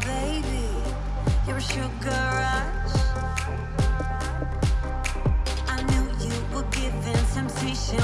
Baby, you're a sugar rush. I knew you were giving temptation.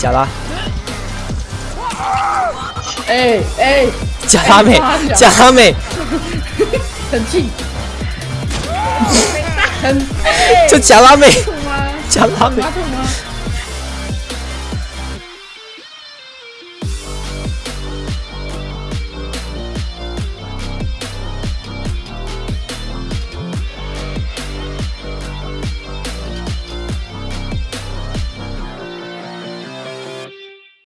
假拉。哎哎，假拉美，假拉美，很近，这假拉美，假拉美。